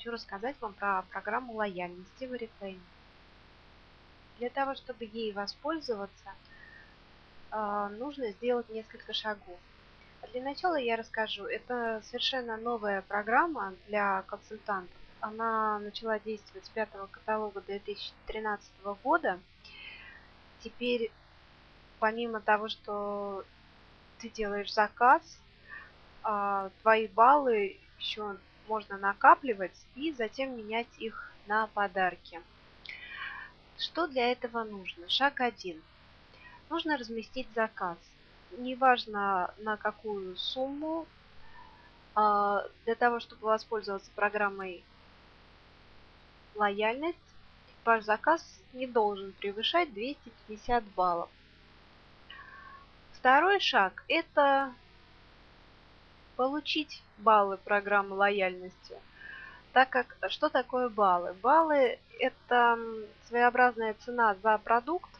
хочу рассказать вам про программу лояльности в Oriflame. Для того, чтобы ей воспользоваться, а, нужно сделать несколько шагов. Для начала я расскажу. Это совершенно новая программа для консультантов. Она начала действовать с пятого каталога 2013 года. Теперь, помимо того, что ты делаешь заказ, а, твои баллы еще можно накапливать и затем менять их на подарки. Что для этого нужно? Шаг 1. Нужно разместить заказ. Неважно на какую сумму. А, для того, чтобы воспользоваться программой лояльность, ваш заказ не должен превышать 250 баллов. Второй шаг – это получить баллы программы лояльности. Так как, что такое баллы? Баллы – это своеобразная цена за продукт,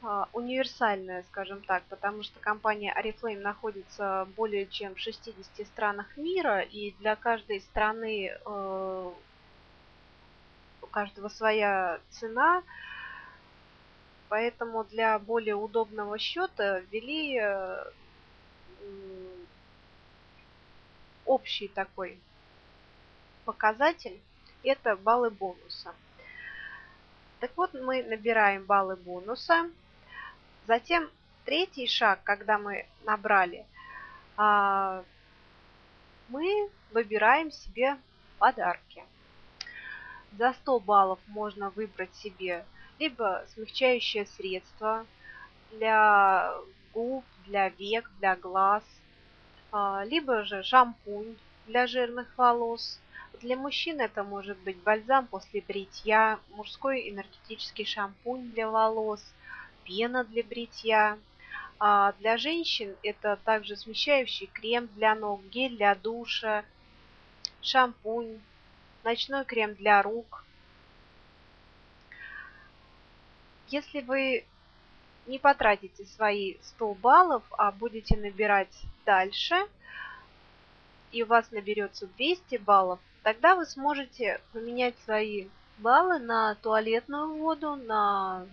а, универсальная, скажем так, потому что компания Oriflame находится более чем в 60 странах мира, и для каждой страны э, у каждого своя цена, поэтому для более удобного счета ввели э, общий такой показатель – это баллы бонуса. Так вот, мы набираем баллы бонуса. Затем третий шаг, когда мы набрали, а, мы выбираем себе подарки. За 100 баллов можно выбрать себе либо смягчающее средство для губ, для век, для глаз – либо же шампунь для жирных волос. Для мужчин это может быть бальзам после бритья, мужской энергетический шампунь для волос, пена для бритья. А для женщин это также смещающий крем для ног, гель для душа, шампунь, ночной крем для рук. Если вы не потратите свои 100 баллов, а будете набирать дальше, и у вас наберется 200 баллов, тогда вы сможете поменять свои баллы на туалетную воду, на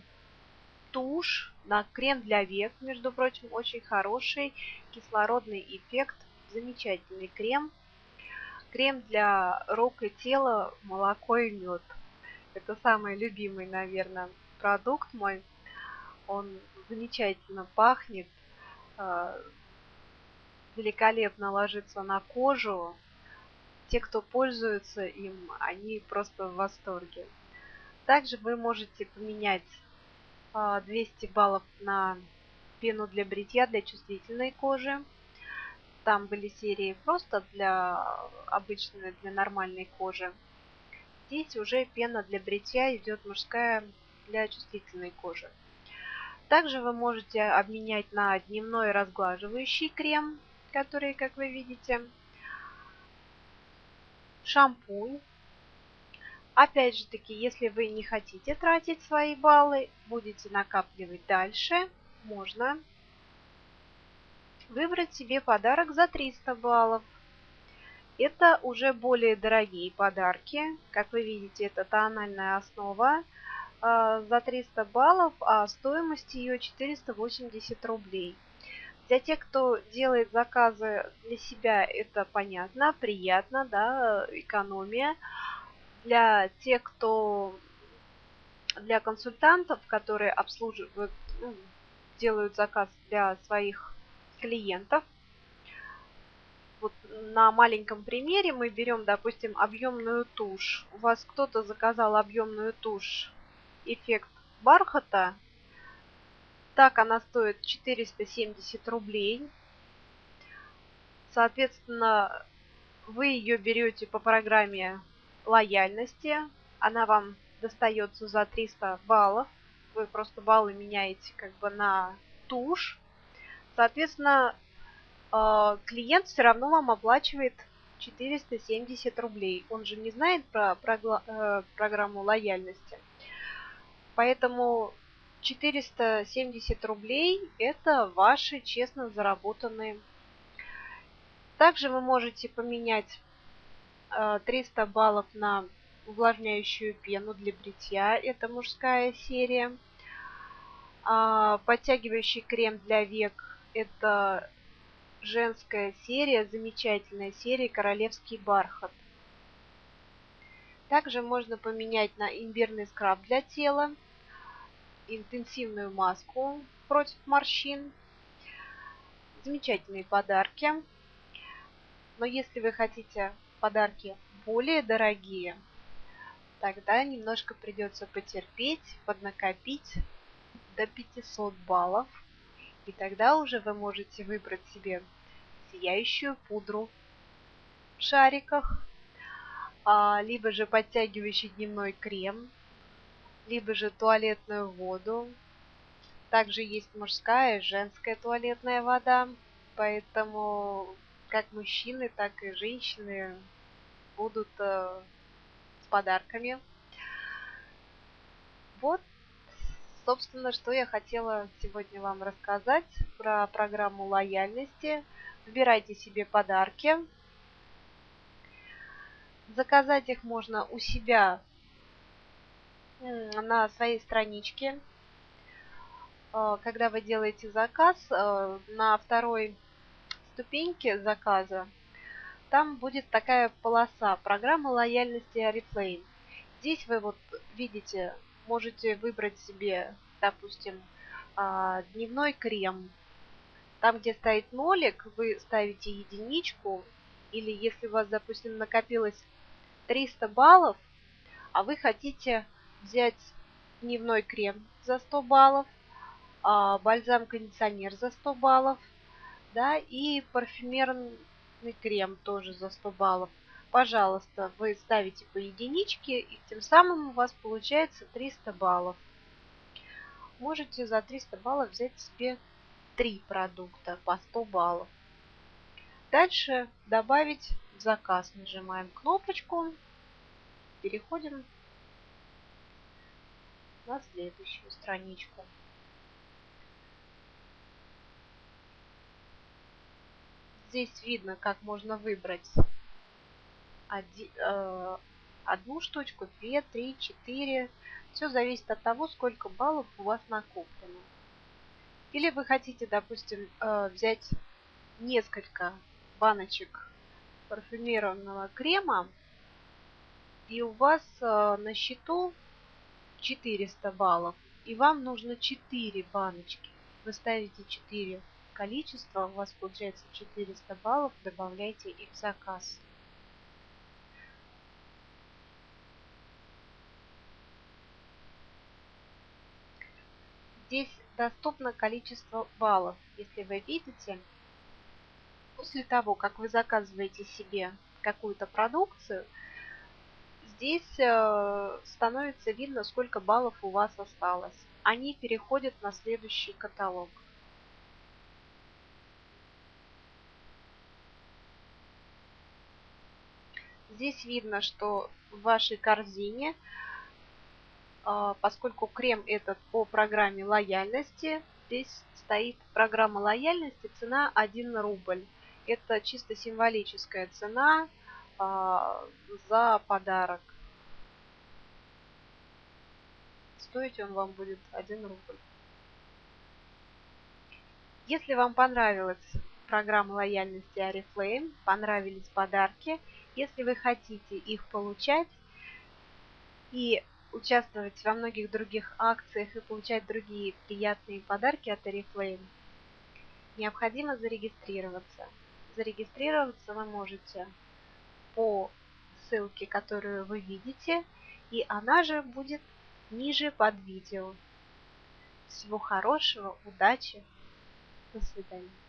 тушь, на крем для век, между прочим, очень хороший кислородный эффект, замечательный крем. Крем для рук и тела, молоко и мед. Это самый любимый, наверное, продукт мой. Он замечательно пахнет, а, великолепно ложится на кожу. Те, кто пользуется им, они просто в восторге. Также вы можете поменять 200 а, баллов на пену для бритья для чувствительной кожи. Там были серии просто для обычной, для нормальной кожи. Здесь уже пена для бритья идет мужская для чувствительной кожи. Также вы можете обменять на дневной разглаживающий крем, который, как вы видите, шампунь. Опять же таки, если вы не хотите тратить свои баллы, будете накапливать дальше, можно выбрать себе подарок за 300 баллов. Это уже более дорогие подарки. Как вы видите, это тональная основа за 300 баллов, а стоимость ее 480 рублей. Для тех, кто делает заказы для себя, это понятно, приятно, да, экономия. Для тех, кто для консультантов, которые обслуживают, ну, делают заказ для своих клиентов. Вот на маленьком примере мы берем, допустим, объемную тушь. У вас кто-то заказал объемную тушь эффект бархата. Так она стоит 470 рублей. Соответственно, вы ее берете по программе лояльности. Она вам достается за 300 баллов. Вы просто баллы меняете как бы на тушь. Соответственно, э, клиент все равно вам оплачивает 470 рублей. Он же не знает про, э, программу лояльности. Поэтому 470 рублей это ваши честно заработанные. Также вы можете поменять 300 баллов на увлажняющую пену для бритья. Это мужская серия. А, подтягивающий крем для век. Это женская серия, замечательная серия «Королевский бархат». Также можно поменять на имбирный скраб для тела, интенсивную маску против морщин. Замечательные подарки. Но если вы хотите подарки более дорогие, тогда немножко придется потерпеть, поднакопить до 500 баллов. И тогда уже вы можете выбрать себе сияющую пудру в шариках, а, либо же подтягивающий дневной крем, либо же туалетную воду. Также есть мужская и женская туалетная вода, поэтому как мужчины, так и женщины будут э, с подарками. Вот собственно, что я хотела сегодня вам рассказать про программу лояльности. Выбирайте себе подарки. Заказать их можно у себя на своей страничке. А, когда вы делаете заказ, а, на второй ступеньке заказа там будет такая полоса программа лояльности Oriflame. Здесь вы вот видите можете выбрать себе, допустим, а, дневной крем. Там, где стоит нолик, вы ставите единичку. Или если у вас, допустим, накопилось 300 баллов, а вы хотите взять дневной крем за 100 баллов, а, бальзам-кондиционер за 100 баллов, да, и парфюмерный крем тоже за 100 баллов – пожалуйста, вы ставите по единичке, и тем самым у вас получается 300 баллов. Можете за 300 баллов взять себе 3 продукта по 100 баллов. Дальше добавить заказ. Нажимаем кнопочку. Переходим на следующую страничку. Здесь видно, как можно выбрать один, э, одну штучку, две, три, четыре. Все зависит от того, сколько баллов у вас накоплено. Или вы хотите, допустим, э, взять несколько баночек парфюмированного крема, и у вас э, на счету 400 баллов, и вам нужно 4 баночки. Вы ставите 4 количества, у вас получается 400 баллов, добавляйте их в заказ. Здесь доступно количество баллов. Если вы видите, после того, как вы заказываете себе какую-то продукцию, здесь э, становится видно, сколько баллов у вас осталось. Они переходят на следующий каталог. Здесь видно, что в вашей корзине а, поскольку крем этот по программе лояльности, здесь стоит программа лояльности, цена 1 рубль. Это чисто символическая цена за подарок. Стоить он вам будет 1 рубль. Если вам понравилась программа лояльности Oriflame, понравились подарки, если вы хотите их получать и участвовать во многих других акциях и получать другие приятные подарки от Oriflame, необходимо зарегистрироваться. Зарегистрироваться вы можете по ссылке, которую вы видите, и она же будет ниже под видео. Всего хорошего, удачи, до свидания.